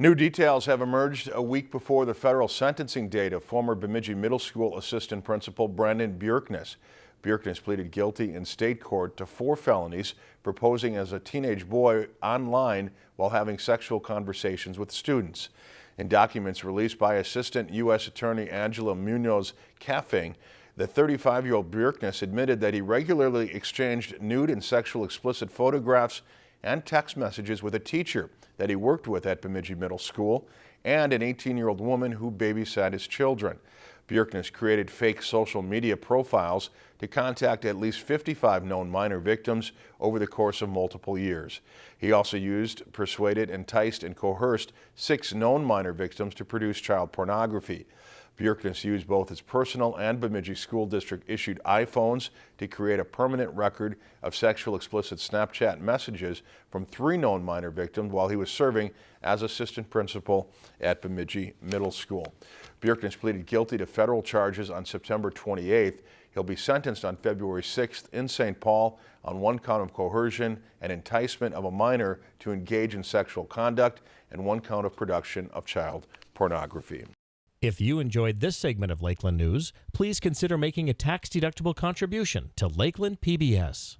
New details have emerged a week before the federal sentencing date of former Bemidji Middle School assistant principal Brandon Bjerknes. Bjerknes pleaded guilty in state court to four felonies for posing as a teenage boy online while having sexual conversations with students. In documents released by Assistant U.S. Attorney Angela Munoz Kaphing, the 35-year-old Bjerknes admitted that he regularly exchanged nude and sexual explicit photographs and text messages with a teacher that he worked with at Bemidji Middle School and an 18-year-old woman who babysat his children. Bjerknes created fake social media profiles to contact at least 55 known minor victims over the course of multiple years. He also used, persuaded, enticed, and coerced six known minor victims to produce child pornography. Bjerknes used both his personal and Bemidji School District issued iPhones to create a permanent record of sexual explicit Snapchat messages from three known minor victims while he was serving as assistant principal at Bemidji Middle School. Bjerknes pleaded guilty to federal charges on September 28th. He'll be sentenced on February 6th in St. Paul on one count of coercion and enticement of a minor to engage in sexual conduct and one count of production of child pornography. If you enjoyed this segment of Lakeland News, please consider making a tax-deductible contribution to Lakeland PBS.